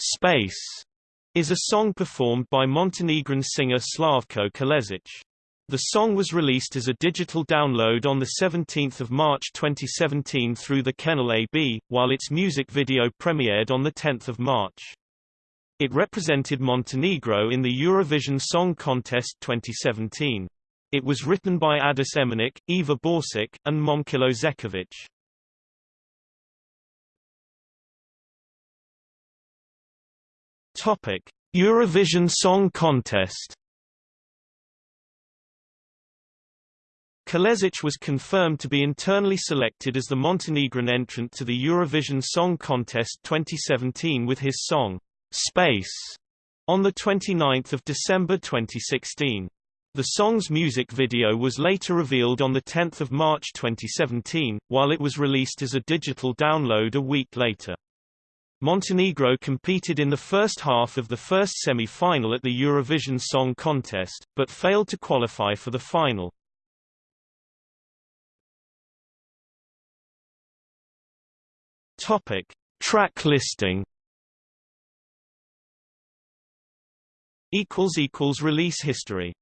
Space is a song performed by Montenegrin singer Slavko Kalezic. The song was released as a digital download on 17 March 2017 through the Kennel AB, while its music video premiered on 10 March. It represented Montenegro in the Eurovision Song Contest 2017. It was written by Adis Emanik, Eva Borsic, and Momčilo Zečević. Topic: Eurovision Song Contest. Kalezic was confirmed to be internally selected as the Montenegrin entrant to the Eurovision Song Contest 2017 with his song Space on the 29th of December 2016. The song's music video was later revealed on 10 March 2017, while it was released as a digital download a week later. Montenegro competed in the first half of the first semi-final at the Eurovision Song Contest, but failed to qualify for the final. Topic: Track listing. Equals equals release history.